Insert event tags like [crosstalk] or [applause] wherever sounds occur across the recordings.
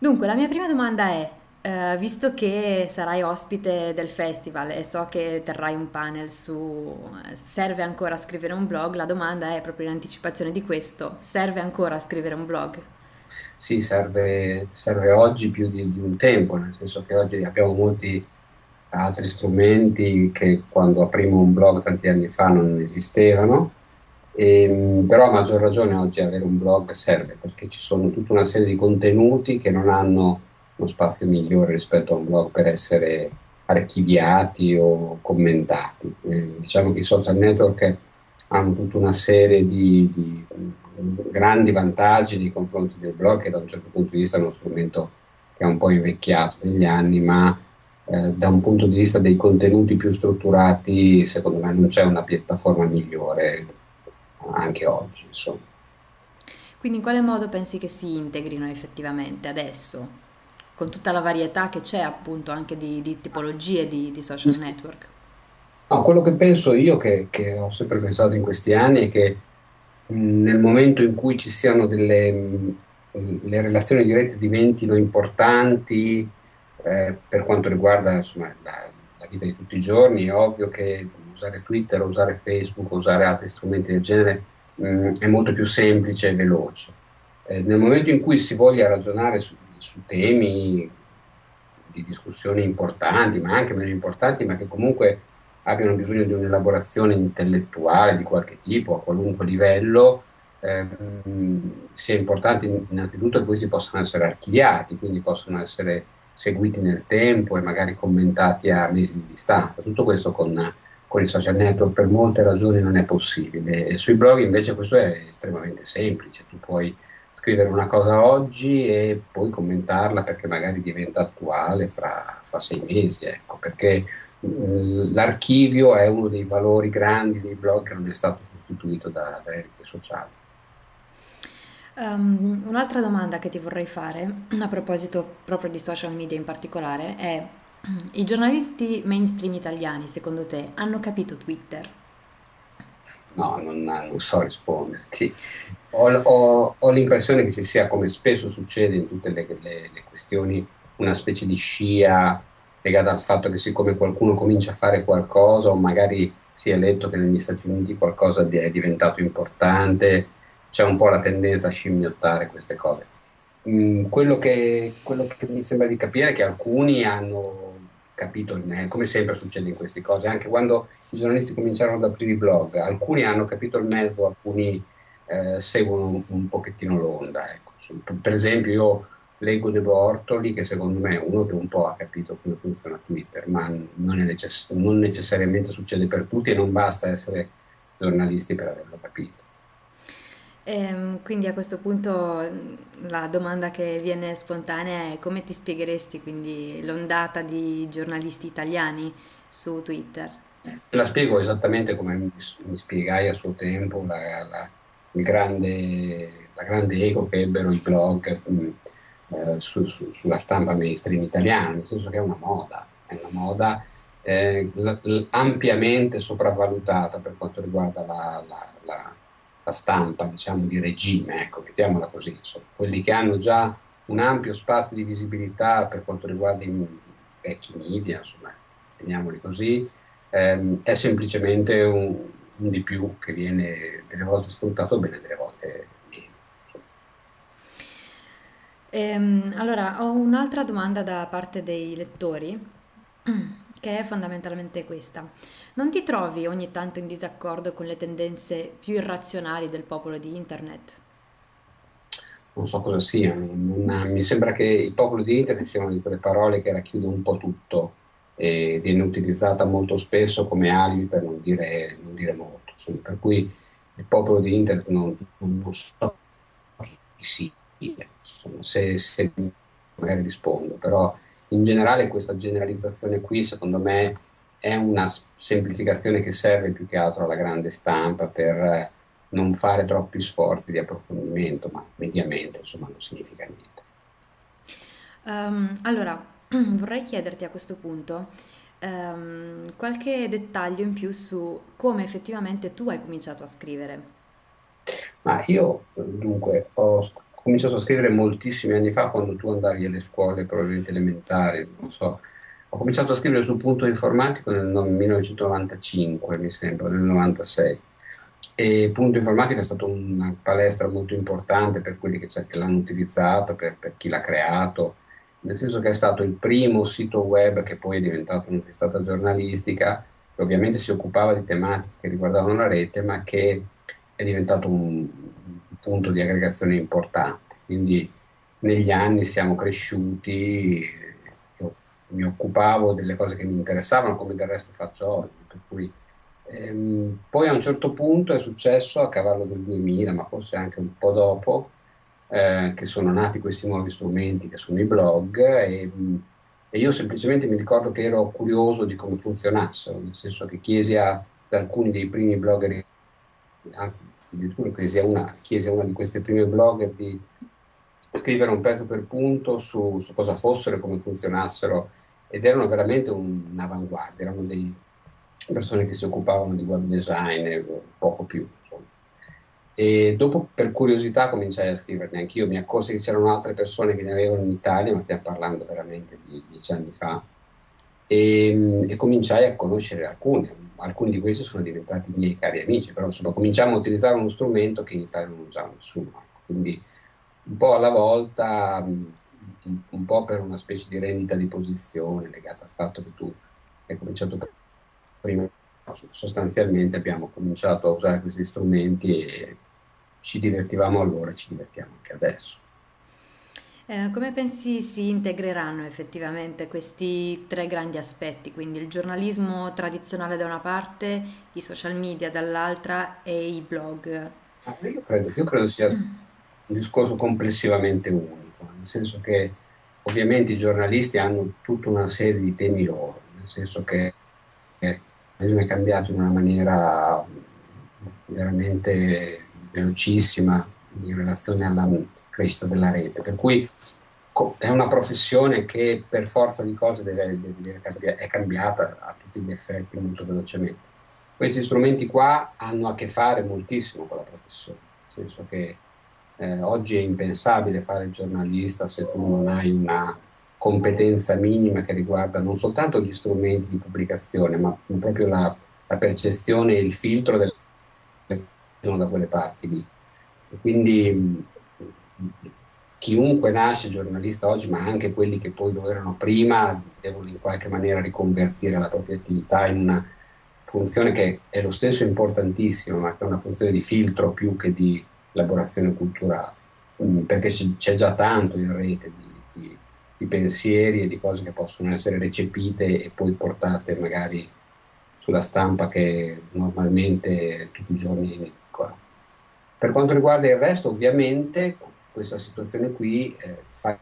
Dunque, la mia prima domanda è, eh, visto che sarai ospite del festival e so che terrai un panel su serve ancora scrivere un blog, la domanda è proprio in anticipazione di questo, serve ancora scrivere un blog? Sì, serve, serve oggi più di, di un tempo, nel senso che oggi abbiamo molti altri strumenti che quando aprimo un blog tanti anni fa non esistevano, e, però a maggior ragione oggi avere un blog serve perché ci sono tutta una serie di contenuti che non hanno uno spazio migliore rispetto a un blog per essere archiviati o commentati. Eh, diciamo che i social network hanno tutta una serie di, di grandi vantaggi nei confronti del blog che da un certo punto di vista è uno strumento che è un po' invecchiato negli anni, ma eh, da un punto di vista dei contenuti più strutturati, secondo me non c'è una piattaforma migliore anche oggi. Insomma. Quindi in quale modo pensi che si integrino effettivamente adesso, con tutta la varietà che c'è appunto anche di, di tipologie di, di social network? No, quello che penso io, che, che, ho sempre pensato in questi anni, è che mh, nel momento in cui ci siano delle mh, le relazioni dirette diventino importanti eh, per quanto riguarda insomma, la, la, vita di tutti i giorni, è ovvio che usare Twitter, usare Facebook, usare altri strumenti del genere mh, è molto più semplice e veloce. Eh, nel momento in cui si voglia ragionare su, su temi di discussione importanti, ma anche meno importanti, ma che comunque abbiano bisogno di un'elaborazione intellettuale di qualche tipo, a qualunque livello, ehm, sia importante innanzitutto che questi possano essere archiviati, quindi possono essere seguiti nel tempo e magari commentati a mesi di distanza. Tutto questo con, con i social network per molte ragioni non è possibile. E sui blog invece questo è estremamente semplice, tu puoi scrivere una cosa oggi e poi commentarla perché magari diventa attuale fra, fra sei mesi, ecco, perché l'archivio è uno dei valori grandi dei blog che non è stato sostituito da, dalle reti sociali. Um, un'altra domanda che ti vorrei fare, a proposito proprio di social media in particolare, è i giornalisti mainstream italiani, secondo te, hanno capito Twitter? No, non, non so risponderti. Ho, ho, ho, l'impressione che ci sia, come spesso succede in tutte le, le, le questioni, una specie di scia legata al fatto che siccome qualcuno comincia a fare qualcosa o magari si è letto che negli Stati Uniti qualcosa è diventato importante, c'è un po' la tendenza a scimmiottare queste cose. Mm, quello, che, quello, che, mi sembra di capire è che alcuni hanno capito il come sempre succede in queste cose, anche quando i giornalisti cominciarono ad aprire i blog, alcuni hanno capito il mezzo, alcuni eh, seguono un, un, pochettino l'onda. Ecco. Per esempio io leggo De Bortoli, che secondo me è uno che un po' ha capito come funziona Twitter, ma non, necess- non necessariamente succede per tutti e non basta essere giornalisti per averlo capito. Ehm, quindi a questo punto la domanda che viene spontanea è come ti spiegheresti quindi l'ondata di giornalisti italiani su Twitter? La spiego esattamente come mi, spiegai a suo tempo la, la, grande, la grande ego che ebbero i blog mm, eh, su, su, sulla stampa mainstream italiana, nel senso che è una moda, è una moda eh, ampiamente sopravvalutata per quanto riguarda la, la la stampa diciamo, di regime, ecco, mettiamola così, insomma, quelli che hanno già un ampio spazio di visibilità per quanto riguarda i vecchi media, insomma, chiamiamoli così, ehm, è semplicemente un, un, di più che viene delle volte sfruttato bene, delle volte meno. Ehm, allora, ho un'altra domanda da parte dei lettori che è fondamentalmente questa. Non ti trovi ogni tanto in disaccordo con le tendenze più irrazionali del popolo di Internet? Non so cosa sia, non, mi sembra che il popolo di Internet sia una di quelle parole che racchiude un po' tutto e viene utilizzata molto spesso come alibi per non dire, non dire molto. Insomma, per cui il popolo di Internet non, non so chi sia, insomma, se, se magari rispondo, però in generale questa generalizzazione qui secondo me è una semplificazione che serve più che altro alla grande stampa per eh, non fare troppi sforzi di approfondimento, ma mediamente insomma non significa niente. Um, allora, [clears throat] vorrei chiederti a questo punto um, qualche dettaglio in più su come effettivamente tu hai cominciato a scrivere. Ma io dunque ho ho cominciato a scrivere moltissimi anni fa, quando tu andavi alle scuole, probabilmente elementari, non so. Ho cominciato a scrivere sul punto informatico nel 1995, mi sembra, nel 96. E Punto Informatico è stata una palestra molto importante per quelli che, che l'hanno utilizzato, per, per, chi l'ha creato, nel senso che è stato il primo sito web che poi è diventato una testata giornalistica, che ovviamente si occupava di tematiche che riguardavano la rete, ma che è diventato un punto di aggregazione importante. Quindi negli anni siamo cresciuti, io mi occupavo delle cose che mi interessavano, come del resto faccio oggi, cui Ehm, poi a un certo punto è successo a cavallo del 2000, ma forse anche un po' dopo, eh, che sono nati questi nuovi strumenti che sono i blog e, e, io semplicemente mi ricordo che ero curioso di come funzionassero, nel senso che chiesi a, ad alcuni dei primi blogger, anzi addirittura chiesi a una, chiesi a una di queste prime blogger di scrivere un pezzo per punto su, su cosa fossero e come funzionassero ed erano veramente un'avanguardia, erano dei persone che si occupavano di web design poco più. Insomma. E dopo per curiosità cominciai a scriverne anch'io, mi accorsi che c'erano altre persone che ne avevano in Italia, ma stiamo parlando veramente di dieci anni fa, e, e cominciai a conoscere alcuni. Alcuni di questi sono diventati miei cari amici, però insomma cominciamo a utilizzare uno strumento che in Italia non usava nessuno. Ecco. Quindi un po' alla volta, un po' per una specie di rendita di posizione legata al fatto che tu hai cominciato prima sostanzialmente abbiamo cominciato a usare questi strumenti e ci divertivamo allora e ci divertiamo anche adesso. Eh, come pensi si integreranno effettivamente questi tre grandi aspetti, quindi il giornalismo tradizionale da una parte, i social media dall'altra e i blog? Ah, io, credo, io credo sia un discorso complessivamente unico, nel senso che ovviamente i giornalisti hanno tutta una serie di temi loro, nel senso che è cambiato in una maniera veramente velocissima in relazione alla crescita della rete, per cui è una professione che per forza di cose deve, deve, è cambiata a tutti gli effetti molto velocemente. Questi strumenti qua hanno a che fare moltissimo con la professione, nel senso che eh, oggi è impensabile fare il giornalista se tu non hai una competenza minima che riguarda non soltanto gli strumenti di pubblicazione, ma proprio la, la percezione e il filtro del da quelle parti lì. E quindi chiunque nasce giornalista oggi, ma anche quelli che poi lo erano prima, devono in qualche maniera riconvertire la propria attività in una funzione che è lo stesso importantissima, ma che è una funzione di filtro più che di elaborazione culturale, perché c'è già tanto in rete di di pensieri e di cose che possono essere recepite e poi portate magari sulla stampa che normalmente tutti i giorni è edicola. Per quanto riguarda il resto, ovviamente questa situazione qui eh, fa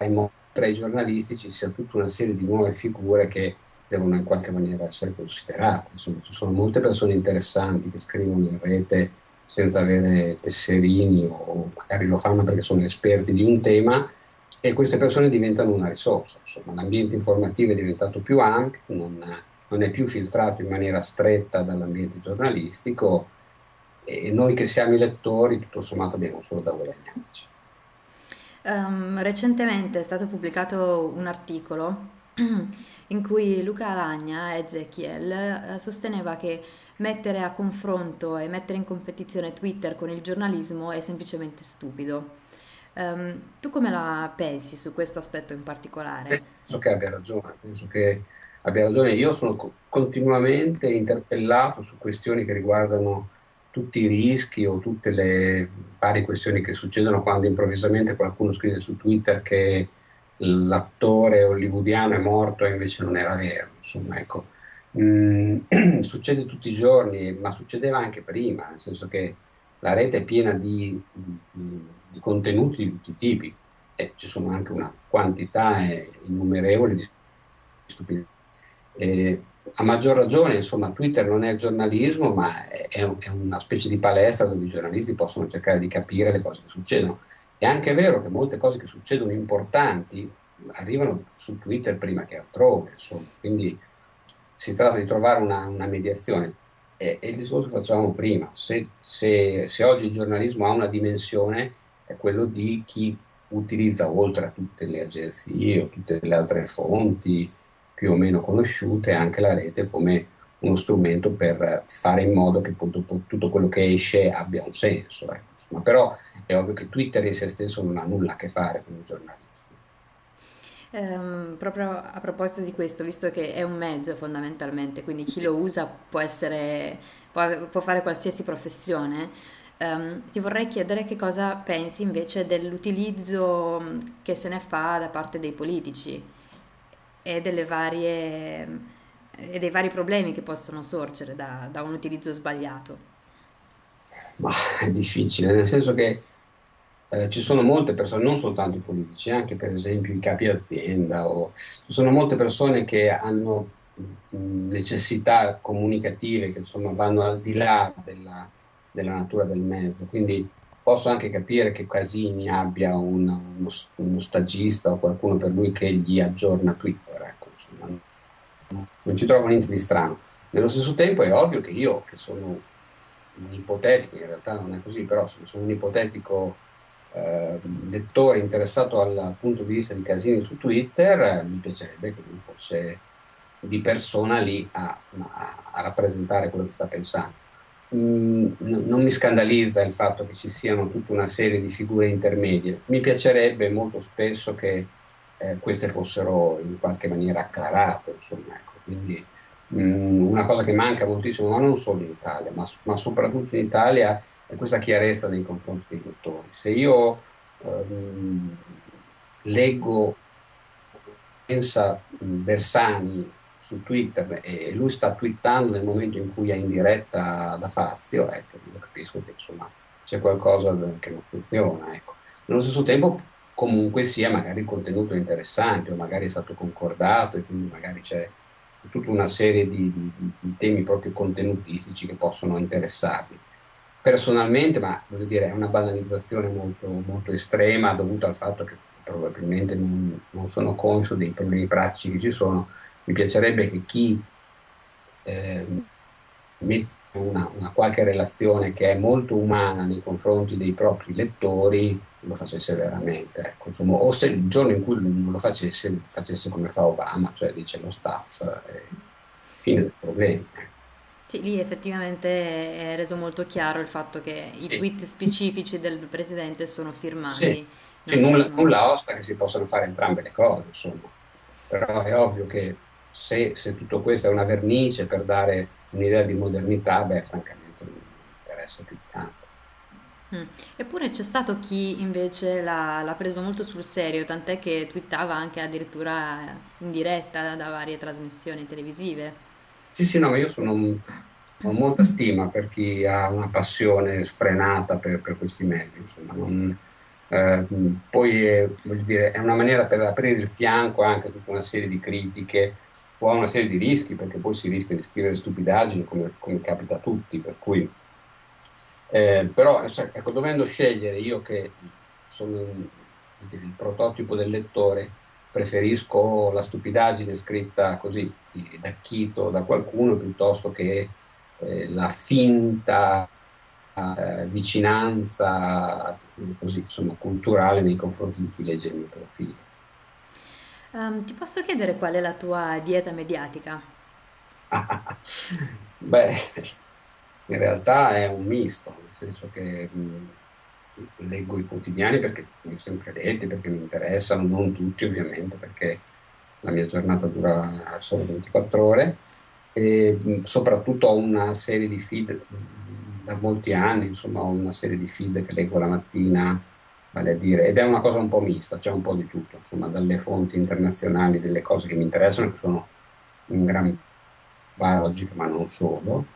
in modo che tra i giornalisti ci sia tutta una serie di nuove figure che devono in qualche maniera essere considerate. Insomma, ci sono molte persone interessanti che scrivono in rete senza avere tesserini o magari lo fanno perché sono esperti di un tema e queste persone diventano una risorsa. L'ambiente informativo è diventato più ampio, non, non è più filtrato in maniera stretta dall'ambiente giornalistico e noi che siamo i lettori tutto sommato abbiamo solo da guadagnarci. Um, recentemente è stato pubblicato un articolo [clears throat] in cui Luca Alagna, Ezechiel, eh, sosteneva che mettere a confronto e mettere in competizione Twitter con il giornalismo è semplicemente stupido. Um, tu come la pensi su questo aspetto in particolare? Penso che abbia ragione, penso che abbia ragione. Io sono co- continuamente interpellato su questioni che riguardano tutti i rischi o tutte le varie questioni che succedono quando improvvisamente qualcuno scrive su Twitter che l'attore hollywoodiano è morto e invece non era vero. Insomma, ecco. Mm, [clears throat] succede tutti i giorni, ma succedeva anche prima, nel senso che la rete è piena di, di, di contenuti di tutti i tipi e ci sono anche una quantità innumerevole di stupidità. A maggior ragione, insomma, Twitter non è giornalismo, ma è, è, una specie di palestra dove i giornalisti possono cercare di capire le cose che succedono. È anche vero che molte cose che succedono importanti arrivano su Twitter prima che altrove, insomma. quindi si tratta di trovare una, una mediazione. E, e, il discorso che facevamo prima, se, se, se oggi il giornalismo ha una dimensione, è quello di chi utilizza oltre a tutte le agenzie o tutte le altre fonti più o meno conosciute anche la rete come uno strumento per fare in modo che appunto, tutto quello che esce abbia un senso. Ecco. Insomma, però è ovvio che Twitter in se stesso non ha nulla a che fare con il giornalismo. Um, proprio a proposito di questo, visto che è un mezzo fondamentalmente, quindi chi lo usa può, essere, può, può fare qualsiasi professione, um, ti vorrei chiedere che cosa pensi invece dell'utilizzo che se ne fa da parte dei politici e varie e dei vari problemi che possono sorgere da, da un utilizzo sbagliato. Ma è difficile, nel senso che eh, ci sono molte persone, non soltanto i politici, anche per esempio i capi azienda, o, ci sono molte persone che hanno mh, necessità comunicative che insomma vanno al di là della, della, natura del mezzo, quindi posso anche capire che Casini abbia un, uno, uno, stagista o qualcuno per lui che gli aggiorna Twitter, ecco, insomma, non ci trovo niente di strano. Nello stesso tempo è ovvio che io, che sono un ipotetico, in realtà non è così, però sono un ipotetico eh, lettore interessato al punto di vista di Casini su Twitter, eh, mi piacerebbe che lui fosse di persona lì a, a, a rappresentare quello che sta pensando. Mm, non mi scandalizza il fatto che ci siano tutta una serie di figure intermedie, mi piacerebbe molto spesso che eh, queste fossero in qualche maniera acclarate, insomma, ecco. quindi mh, mm, una cosa che manca moltissimo, ma non solo in Italia, ma, ma, soprattutto in Italia, è questa chiarezza nei confronti dei lettori. Se io ehm, leggo, pensa Bersani su Twitter e lui sta twittando nel momento in cui è in diretta da Fazio, ecco, io capisco che insomma c'è qualcosa che non funziona. Ecco. Nello stesso tempo comunque sia magari il contenuto interessante o magari è stato concordato e quindi magari c'è tutta una serie di, di, di temi proprio contenutistici che possono interessarvi. Personalmente, ma voglio dire, è una banalizzazione molto, molto estrema dovuta al fatto che probabilmente non, non, sono conscio dei problemi pratici che ci sono, mi piacerebbe che chi eh, mette una, una, qualche relazione che è molto umana nei confronti dei propri lettori lo facesse veramente. Ecco, insomma, o se il giorno in cui non lo facesse, facesse come fa Obama, cioè dice lo staff, eh, fine del problema. Ecco. Sì, lì effettivamente è reso molto chiaro il fatto che sì. i tweet specifici del presidente sono firmati. Sì, sì nulla, nulla, osta che si possano fare entrambe le cose, insomma. Però è ovvio che se, se tutto questo è una vernice per dare un'idea di modernità, beh, francamente non mi interessa più tanto. Mm. Eppure c'è stato chi invece l'ha, l'ha preso molto sul serio, tant'è che twittava anche addirittura in diretta da varie trasmissioni televisive. Sì, sì, no, ma io sono, ho molta stima per chi ha una passione sfrenata per, per questi mezzi, insomma, non, eh, poi è, dire, è una maniera per aprire il fianco anche a tutta una serie di critiche o a una serie di rischi, perché poi si rischia di scrivere stupidaggini come, come capita a tutti, per cui eh, però ecco, dovendo scegliere io che sono il, il prototipo del lettore, preferisco la stupidaggine scritta così da Chito, da qualcuno, piuttosto che eh, la finta eh, vicinanza così, insomma, culturale nei confronti di chi legge il mio profilo. Um, ti posso chiedere qual è la tua dieta mediatica? [laughs] Beh, in realtà è un misto, nel senso che mh, leggo i quotidiani perché li ho sempre letti, perché mi interessano, non tutti ovviamente, perché la mia giornata dura solo 24 ore e mh, soprattutto ho una serie di feed da molti anni, insomma ho una serie di feed che leggo la mattina, vale dire, ed è una cosa un po' mista, c'è un po' di tutto, insomma dalle fonti internazionali, delle cose che mi interessano, che sono in gran logiche, ma non solo,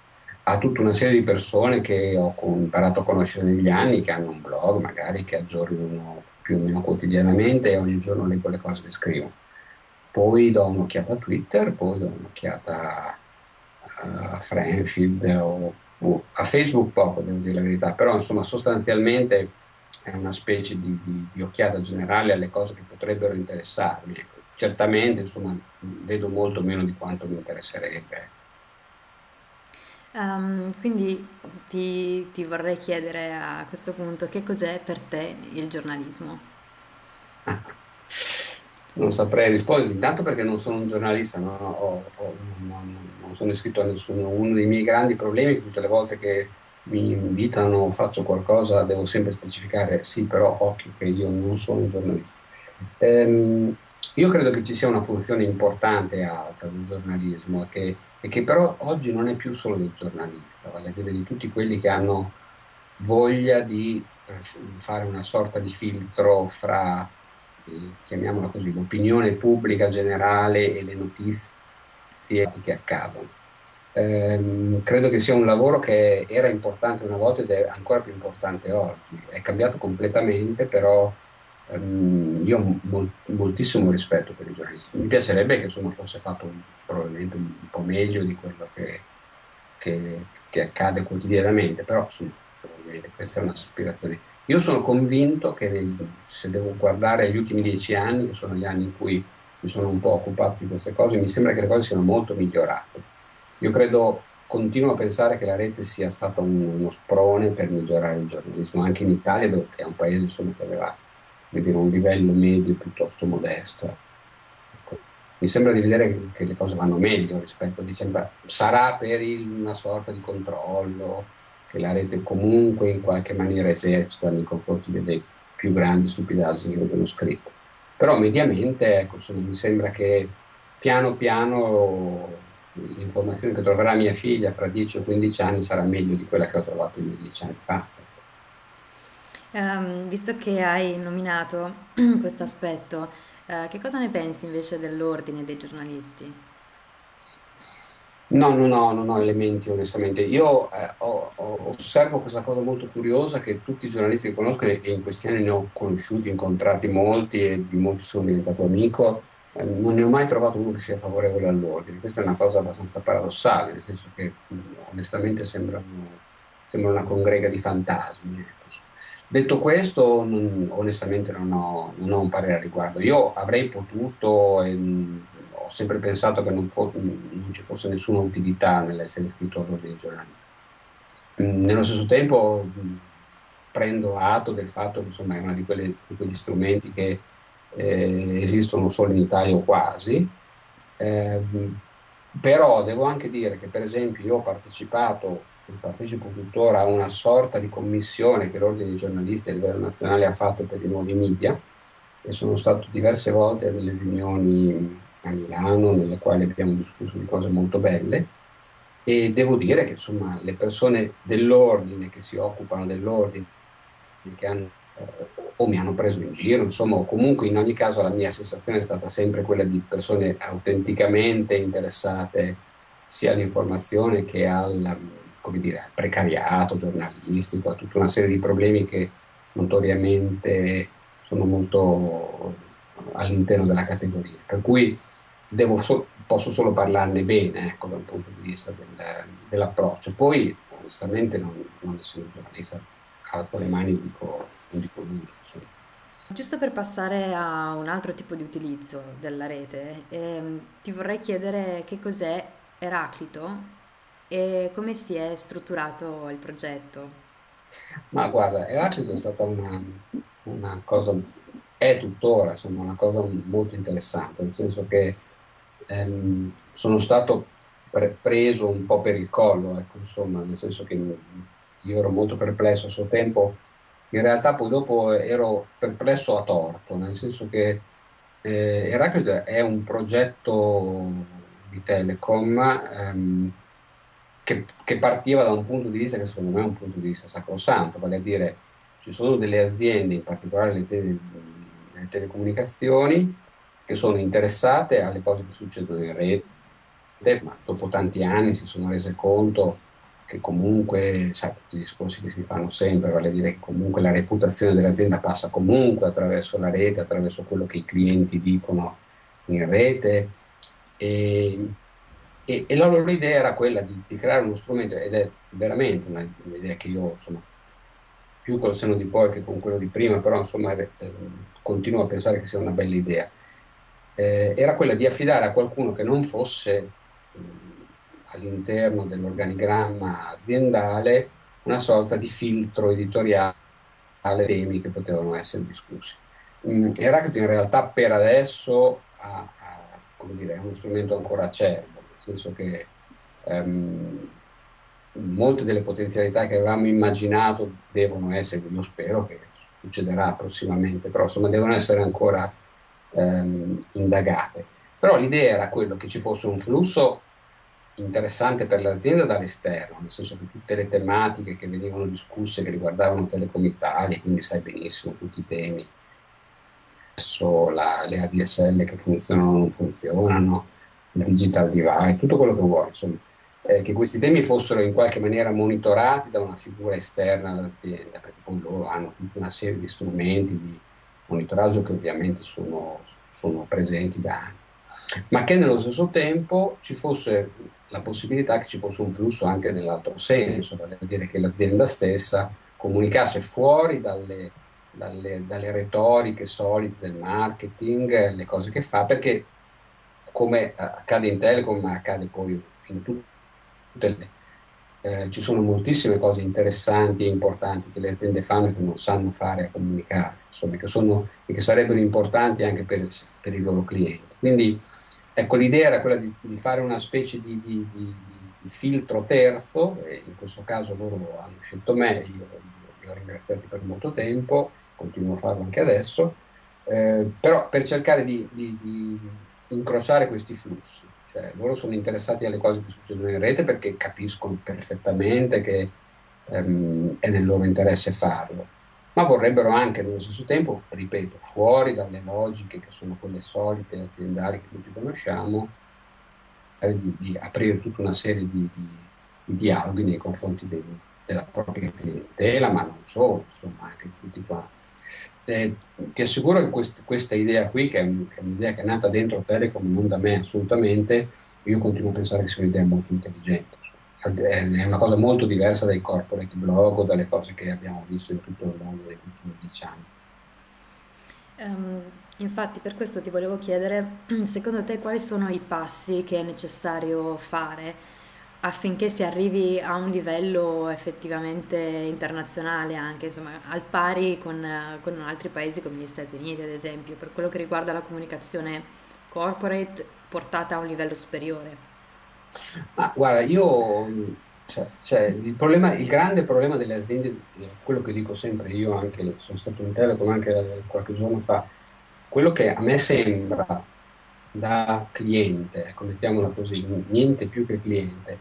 a tutta una serie di persone che ho imparato a conoscere negli anni, che hanno un blog magari che aggiornano più o meno quotidianamente e ogni giorno leggo le cose che scrivo. Poi do un'occhiata a Twitter, poi do un'occhiata a Franfield o, o a Facebook poco, devo dire la verità, però insomma sostanzialmente è una specie di, di, di occhiata generale alle cose che potrebbero interessarmi. Ecco. Certamente insomma vedo molto meno di quanto mi interesserebbe. Ehm, quindi ti, ti vorrei chiedere a questo punto che cos'è per te il giornalismo? [laughs] Non saprei rispondere, intanto perché non sono un giornalista, no, ho- ho- non, non sono iscritto a nessuno. Uno dei miei grandi problemi è che tutte le volte che mi invitano faccio qualcosa devo sempre specificare sì, però occhio che io non sono un giornalista. Ehm, io credo che ci sia una funzione importante e alta del giornalismo e che, e che però oggi non è più solo del giornalista, vale a dire di tutti quelli che hanno voglia di eh, fare una sorta di filtro fra, eh, chiamiamola così, l'opinione pubblica generale e le notizie che accadono. Ehm, credo che sia un lavoro che era importante una volta ed è ancora più importante oggi. È cambiato completamente, però ehm, io ho mol- moltissimo rispetto per i giornalisti. Mi piacerebbe che insomma, fosse fatto un- probabilmente un, un po' meglio di quello che, che- che accade quotidianamente, però insomma, questa è un'aspirazione. Io sono convinto che nel- se devo guardare gli ultimi dieci anni, che sono gli anni in cui mi sono un po' occupato di queste cose, mi sembra che le cose siano molto migliorate. Io credo, continuo a pensare che la rete sia stata un- uno sprone per migliorare il giornalismo, anche in Italia, che è un paese insomma, che aveva dire, un livello medio piuttosto modesto. Ecco. Mi sembra di vedere che, che le cose vanno meglio rispetto a dicembre. Sarà per il- una sorta di controllo che la rete comunque in qualche maniera esercita nei confronti delle più grandi stupidaggini che vengono scritte. Però mediamente, ecco, insomma, mi sembra che piano piano l'informazione che troverà mia figlia fra 10 o 15 anni sarà meglio di quella che ho trovato io 10 anni fa. Ehm, visto che hai nominato [clears throat] questo aspetto, eh, che cosa ne pensi invece dell'ordine dei giornalisti? No, no, no, non ho elementi onestamente. Io eh, ho- ho- osservo questa cosa molto curiosa che tutti i giornalisti che conosco, e in questi anni ne ho conosciuti, incontrati molti e di molti sono diventato amico, non ne ho mai trovato uno che sia favorevole all'ordine. Questa è una cosa abbastanza paradossale, nel senso che mh, onestamente sembrano, sembra una congrega di fantasmi. ecco. Detto questo, non- onestamente non ho, non ho un parere al riguardo. Io avrei potuto, e, mh, ho sempre pensato che non, fo- non ci fosse nessuna utilità nell'essere iscritto all'ordine dei giornali. Mm, Nello stesso tempo prendo atto del fatto che insomma, è uno di, di quegli strumenti che eh, esistono solo in Italia o quasi, Ehm, però devo anche dire che per esempio io ho partecipato e partecipo tuttora a una sorta di commissione che l'Ordine dei giornalisti a livello nazionale ha fatto per i nuovi media e sono stato diverse volte a delle riunioni a Milano nelle quali abbiamo discusso di cose molto belle. E devo dire che insomma le persone dell'ordine che si occupano dell'ordine, che hanno, eh, o mi hanno preso in giro, insomma, o comunque in ogni caso la mia sensazione è stata sempre quella di persone autenticamente interessate sia all'informazione che al, dire, al precariato giornalistico, a tutta una serie di problemi che notoriamente sono molto all'interno della categoria. Per cui so- posso solo parlarne bene, ecco, dal punto di vista del- dell'approccio. Poi, onestamente, non, non essendo giornalista, alzo le mani e dico, non dico nulla. insomma. Giusto per passare a un altro tipo di utilizzo della rete, ehm, ti vorrei chiedere che cos'è Eraclito e come si è strutturato il progetto. Ma guarda, Eraclito è stata una, una cosa, è tuttora, insomma, una cosa molto interessante, nel senso che ehm, sono stato pre- preso un po' per il collo, ecco, insomma, nel senso che io ero molto perplesso a suo tempo, in realtà poi dopo ero perplesso a torto, nel senso che eh, Heraclite è un progetto di Telecom ehm, che, che partiva da un punto di vista che secondo me è un punto di vista sacrosanto, vale a dire ci sono delle aziende, in particolare le, tele- le telecomunicazioni, che sono interessate alle cose che succedono in rete, ma dopo tanti anni si sono rese conto che comunque, sai, tutti i discorsi che si fanno sempre, vale a dire che comunque la reputazione dell'azienda passa comunque attraverso la rete, attraverso quello che i clienti dicono in rete. E, e- e la loro idea era quella di, di creare uno strumento, ed è veramente un'idea che io, insomma, più col senno di poi che con quello di prima, però insomma eh, continuo a pensare che sia una bella idea. Eh, era quella di affidare a qualcuno che non fosse all'interno dell'organigramma aziendale una sorta di filtro editoriale dei temi che potevano essere discussi. Mm, Heraclito in realtà per adesso ha, ha, dire, è uno strumento ancora acerbo, nel senso che um, molte delle potenzialità che avevamo immaginato devono essere, io spero che succederà prossimamente, però insomma devono essere ancora um, indagate. Però l'idea era quello che ci fosse un flusso interessante per l'azienda dall'esterno, nel senso che tutte le tematiche che venivano discusse che riguardavano Telecom Italia, quindi sai benissimo tutti i temi, la, le ADSL che funzionano o non funzionano, il digital divide, tutto quello che vuoi, insomma, eh, che questi temi fossero in qualche maniera monitorati da una figura esterna all'azienda, perché poi loro hanno tutta una serie di strumenti di monitoraggio che ovviamente sono, sono presenti da anni ma che nello stesso tempo ci fosse la possibilità che ci fosse un flusso anche nell'altro senso, vale a dire che l'azienda stessa comunicasse fuori dalle, dalle, dalle retoriche solite del marketing, le cose che fa, perché come accade in Telecom, ma accade poi in tutte le... Eh, ci sono moltissime cose interessanti e importanti che le aziende fanno e che non sanno fare a comunicare, insomma, che sono, e che sarebbero importanti anche per, per i loro clienti. Quindi Ecco, l'idea era quella di, di, fare una specie di, di, di, filtro terzo, e in questo caso loro hanno scelto me, io li ho ringraziati per molto tempo, continuo a farlo anche adesso, eh, però per cercare di, incrociare questi flussi. Cioè, loro sono interessati alle cose che succedono in rete perché capiscono perfettamente che ehm, è nel loro interesse farlo ma vorrebbero anche nello stesso tempo, ripeto, fuori dalle logiche che sono quelle solite aziendali che tutti conosciamo, eh, di, di, aprire tutta una serie di, di, di dialoghi nei confronti dei, della propria clientela, ma non solo, insomma, anche tutti quanti. Eh, ti assicuro che quest, questa idea qui, che è, che è un'idea che è nata dentro Telecom, non da me assolutamente, io continuo a pensare che sia un'idea molto intelligente è una cosa molto diversa dai corporate blog o dalle cose che abbiamo visto in tutto il mondo negli ultimi dieci anni. Um, infatti per questo ti volevo chiedere, [clears throat] secondo te quali sono i passi che è necessario fare affinché si arrivi a un livello effettivamente internazionale anche, insomma, al pari con, con altri paesi come gli Stati Uniti ad esempio, per quello che riguarda la comunicazione corporate portata a un livello superiore? Ma guarda, io, cioè, cioè, il, problema, il grande problema delle aziende, quello che dico sempre, io anche sono stato in Telecom anche qualche giorno fa, quello che a me sembra da cliente, ecco, mettiamola così, niente più che cliente,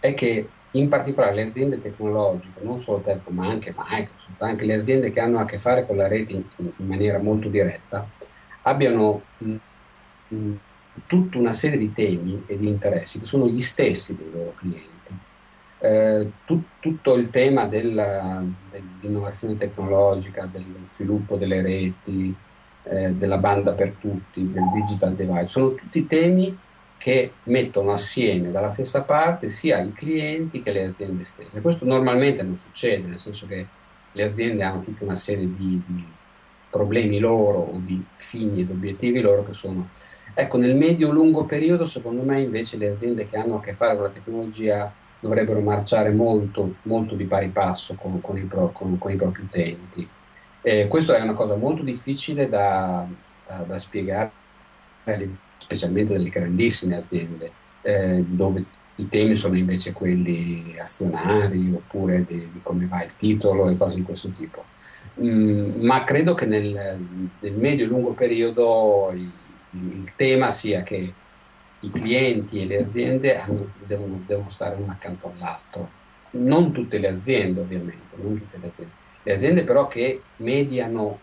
è che in particolare le aziende tecnologiche, non solo Telecom ma anche Microsoft, anche le aziende che hanno a che fare con la rete in, in maniera molto diretta, abbiano mh, mh, tutta una serie di temi e di interessi che sono gli stessi dei loro clienti. Eh, tu, tutto il tema dell'innovazione tecnologica, dello sviluppo delle reti, eh, della banda per tutti, del digital divide, sono tutti temi che mettono assieme dalla stessa parte sia i clienti che le aziende stesse. Questo normalmente non succede, nel senso che le aziende hanno tutta una serie di, di problemi loro o di fini ed obiettivi loro che sono Ecco, nel medio-lungo periodo, secondo me, invece le aziende che hanno a che fare con la tecnologia dovrebbero marciare molto, molto di pari passo con, con, i, pro, con, con i, propri utenti. Eh, questo è una cosa molto difficile da, da, da spiegare, specialmente delle grandissime aziende, eh, dove i temi sono invece quelli azionari oppure di, di, come va il titolo e cose di questo tipo. Mm, ma credo che nel, nel medio e lungo periodo i, il tema sia che i clienti e le aziende hanno, devono, devono, stare uno accanto all'altro. Non tutte le aziende ovviamente, non tutte le aziende. Le aziende però che mediano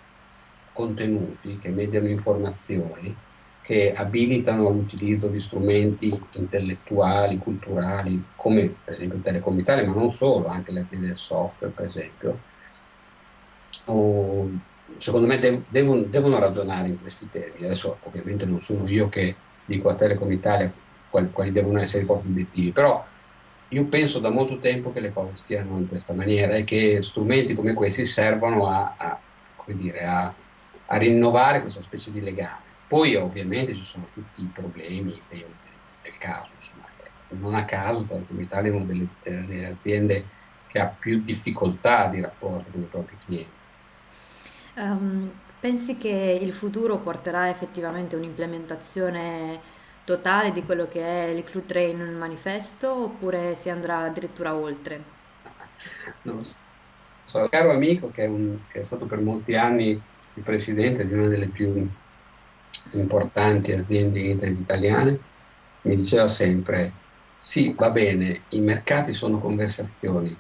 contenuti, che mediano informazioni, che abilitano l'utilizzo di strumenti intellettuali, culturali, come per esempio Telecom Italia, ma non solo, anche le aziende del software per esempio, o secondo me dev devono, devono, ragionare in questi termini. Adesso ovviamente non sono io che dico a Telecom Italia quali, quali devono essere i propri obiettivi, però io penso da molto tempo che le cose stiano in questa maniera e che strumenti come questi servono a, a, dire, a, a rinnovare questa specie di legame. Poi ovviamente ci sono tutti i problemi del, del caso, insomma, non a caso Telecom Italia è una delle, delle aziende che ha più difficoltà di rapporto con i propri clienti. Um, pensi che il futuro porterà effettivamente un'implementazione totale di quello che è il Clue Train manifesto oppure si andrà addirittura oltre? Non lo so. Un caro amico che è, un, che è stato per molti anni il presidente di una delle più importanti aziende italiane, mi diceva sempre, sì, va bene, i mercati sono conversazioni,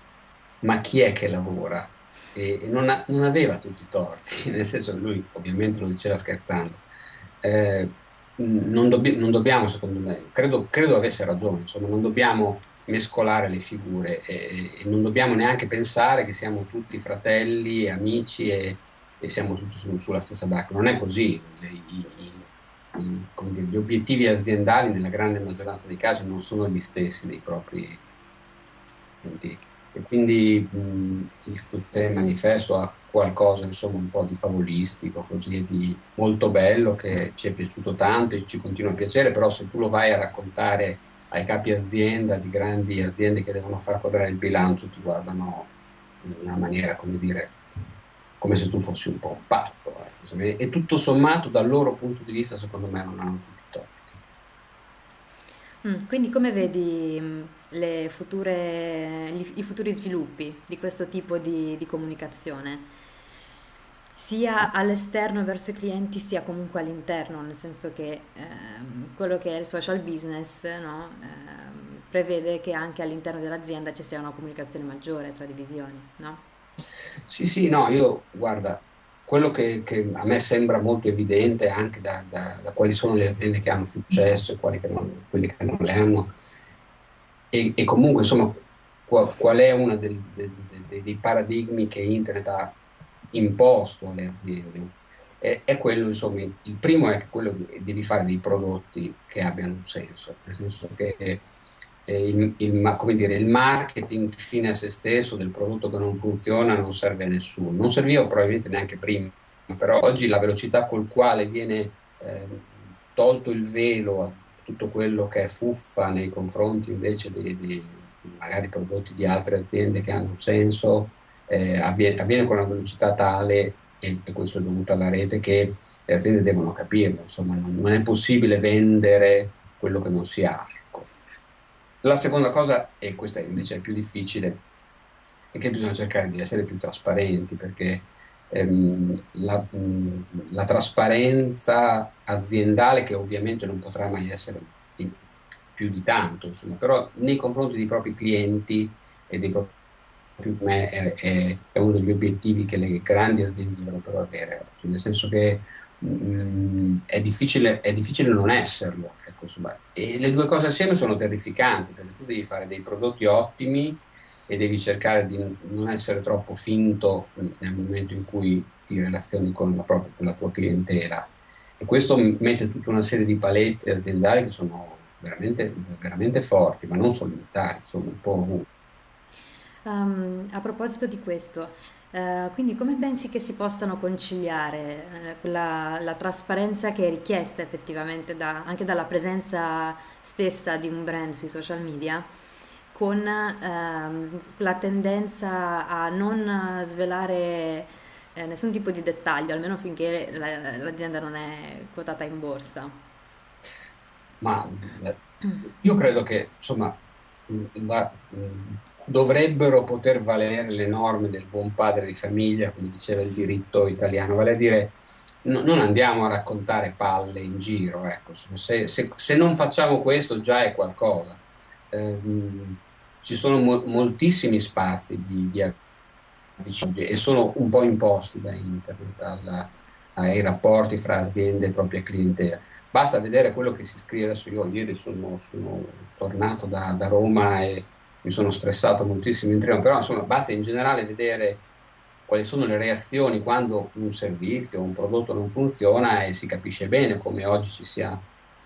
ma chi è che lavora? E, non, ha, non, aveva tutti i torti, [laughs] nel senso che lui ovviamente lo diceva scherzando. Eh, non, dobbi non, dobbiamo, secondo me, credo, credo, avesse ragione, insomma, non dobbiamo mescolare le figure e, e, non dobbiamo neanche pensare che siamo tutti fratelli, amici e, e siamo tutti su, sulla stessa barca. Non è così. I, i, i, dire, gli obiettivi aziendali nella grande maggioranza dei casi non sono gli stessi dei propri clienti. E quindi mh, il manifesto ha qualcosa insomma un po' di favolistico, così di molto bello che ci è piaciuto tanto e ci continua a piacere, però se tu lo vai a raccontare ai capi azienda di grandi aziende che devono far quadrare il bilancio ti guardano in una maniera come dire come se tu fossi un po' un pazzo eh. e tutto sommato dal loro punto di vista secondo me non hanno tutti torti mm, quindi come vedi mm, future, i futuri sviluppi di questo tipo di, di comunicazione? sia all'esterno verso i clienti sia comunque all'interno, nel senso che ehm, quello che è il social business no? ehm, prevede che anche all'interno dell'azienda ci sia una comunicazione maggiore tra divisioni. No? Sì, sì, no, io guarda, quello che, che a me sembra molto evidente anche da, da, da, quali sono le aziende che hanno successo e quali che non, quelli che non le hanno, e, e comunque insomma qual, qual è uno dei, dei, dei paradigmi che Internet ha imposto alle aziende? È, quello, insomma, il primo è quello di, devi fare dei prodotti che abbiano un senso, nel senso che il, il, come dire, il marketing fine a se stesso del prodotto che non funziona non serve a nessuno, non serviva probabilmente neanche prima, però oggi la velocità col quale viene eh, tolto il velo a tutto quello che è fuffa nei confronti invece di, di magari prodotti di altre aziende che hanno un senso, eh, avviene, avviene, con una velocità tale, e, e, questo è dovuto alla rete, che le aziende devono capirlo, insomma non, non è possibile vendere quello che non si ha. La seconda cosa, e questa invece è più difficile, è che bisogna cercare di essere più trasparenti, perché ehm, la, mh, la, trasparenza aziendale, che ovviamente non potrà mai essere più di tanto, insomma, però nei confronti dei propri clienti e dei propri è, uno degli obiettivi che le grandi aziende dovrebbero avere, nel senso che mh, mm, è, difficile, è, difficile, non esserlo. Ecco, e le due cose assieme sono terrificanti, perché tu devi fare dei prodotti ottimi e devi cercare di non essere troppo finto nel momento in cui ti relazioni con la, propria, con la tua clientela. E questo mette tutta una serie di palette aziendali che sono veramente, veramente forti, ma non solo in Italia, insomma un po' ovunque. Um, a proposito di questo, uh, quindi come pensi che si possano conciliare uh, la, la, trasparenza che è richiesta effettivamente da, anche dalla presenza stessa di un brand sui social media con uh, la tendenza a non svelare eh, nessun tipo di dettaglio, almeno finché la, l'azienda non è quotata in borsa? Ma eh, io credo che insomma la, dovrebbero poter valere le norme del buon padre di famiglia, come diceva il diritto italiano, vale a dire no, non andiamo a raccontare palle in giro, ecco. se, se, se, non facciamo questo già è qualcosa. Eh, ci sono mo moltissimi spazi di, di e sono un po' imposti da internet alla, ai rapporti fra aziende e propria clientela. Basta vedere quello che si scrive adesso. Io ieri sono, sono tornato da, da Roma e mi sono stressato moltissimo in treno, però insomma basta in generale vedere quali sono le reazioni quando un servizio un prodotto non funziona e si capisce bene come oggi ci sia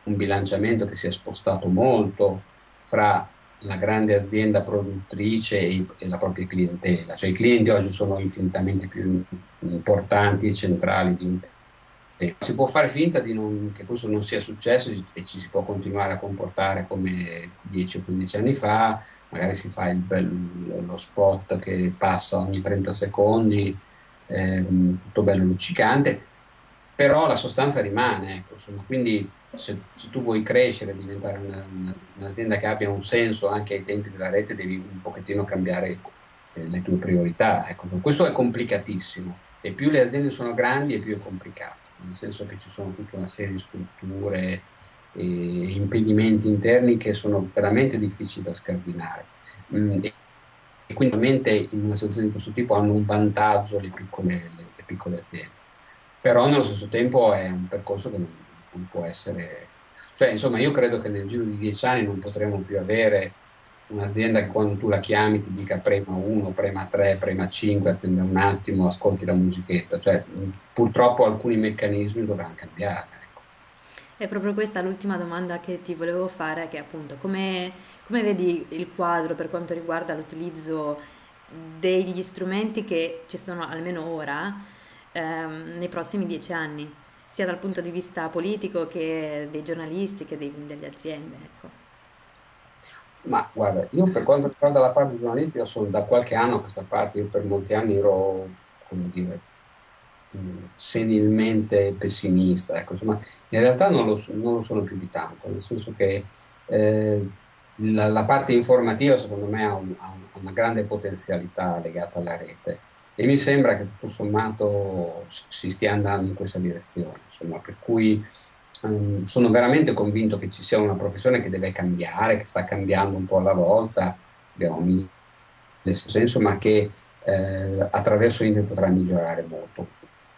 un bilanciamento che si è spostato molto fra la grande azienda produttrice e, e la propria clientela, cioè i clienti oggi sono infinitamente più importanti e centrali di un eh, si può fare finta non, che questo non sia successo e ci si può continuare a comportare come 10 o 15 anni fa, magari si fa bel, lo spot che passa ogni 30 secondi, ehm, tutto bello luccicante, però la sostanza rimane, ecco, insomma, quindi se, se, tu vuoi crescere diventare una, una, un'azienda che abbia un senso anche ai tempi della rete, devi un pochettino cambiare eh, le tue priorità. Ecco. Questo è complicatissimo e più le aziende sono grandi e più è complicato nel senso che ci sono tutta una serie di strutture impedimenti interni che sono veramente difficili da scardinare. Mm, e quindi ovviamente in una situazione di questo tipo hanno un vantaggio le piccole, le, le piccole aziende. Però nello stesso tempo è un percorso che non, non può essere... Cioè, insomma, io credo che nel giro di dieci anni non potremo più avere un'azienda che quando tu la chiami ti dica prema 1, prema 3, prema 5, attende un attimo, ascolti la musichetta, cioè purtroppo alcuni meccanismi dovranno cambiare. È proprio questa l'ultima domanda che ti volevo fare, che appunto come, come vedi il quadro per quanto riguarda l'utilizzo degli strumenti che ci sono almeno ora ehm, nei prossimi dieci anni, sia dal punto di vista politico che dei giornalisti che dei, delle aziende. Ecco. Ma guarda, io per quanto riguarda la parte giornalistica sono da qualche anno a questa parte, io per molti anni ero, come dire, senilmente pessimista, ecco, insomma, in realtà non lo, non lo, sono più di tanto, nel senso che eh, la, la, parte informativa secondo me ha, un, ha, una grande potenzialità legata alla rete e mi sembra che tutto sommato si stia andando in questa direzione, insomma, per cui Ehm, sono veramente convinto che ci sia una professione che deve cambiare, che sta cambiando un po' alla volta, abbiamo nel senso, ma che eh, attraverso internet potrà migliorare molto.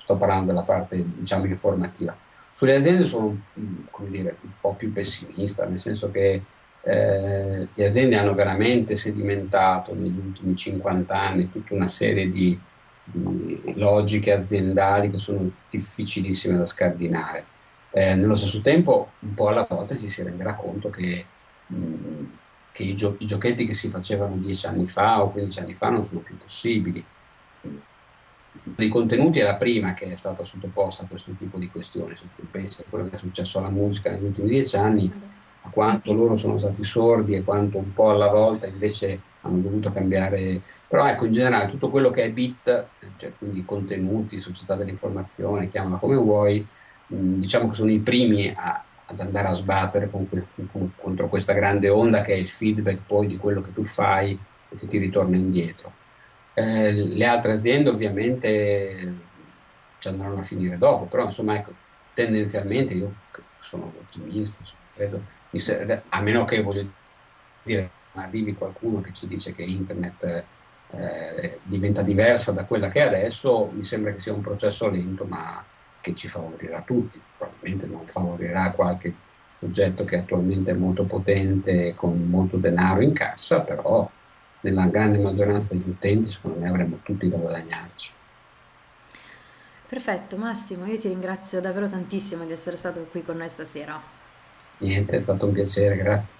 Sto parlando della parte diciamo informativa. Sulle aziende sono dire, un po' più pessimista, nel senso che eh, le aziende hanno veramente sedimentato negli ultimi 50 anni tutta una serie di, di logiche aziendali che sono difficilissime da scardinare eh, nello stesso tempo, un po' alla volta ci si renderà conto che, che i, gio- i, giochetti che si facevano dieci anni fa o 15 anni fa non sono più possibili. Dei contenuti è la prima che è stata sottoposta a questo tipo di questioni. Se tu pensi a quello che è successo alla musica negli ultimi dieci anni, a quanto loro sono stati sordi e quanto un po' alla volta invece hanno dovuto cambiare. Però ecco, in generale tutto quello che è bit, cioè quindi contenuti, società dell'informazione, chiamala come vuoi, Mm, diciamo che sono i primi a, ad andare a sbattere con, con, contro questa grande onda che è il feedback poi di quello che tu fai e che ti ritorna indietro. Eh, le altre aziende ovviamente ci andranno a finire dopo, però insomma ecco, tendenzialmente io sono ottimista, insomma, credo, a meno che voglio dire arrivi qualcuno che ci dice che internet eh, diventa diversa da quella che è adesso, mi sembra che sia un processo lento ma che ci favorirà tutti, probabilmente non favorirà qualche soggetto che attualmente è molto potente con molto denaro in cassa, però nella grande maggioranza degli utenti secondo me avremo tutti da guadagnarci. Perfetto, Massimo, io ti ringrazio davvero tantissimo di essere stato qui con noi stasera. Niente, è stato un piacere, grazie.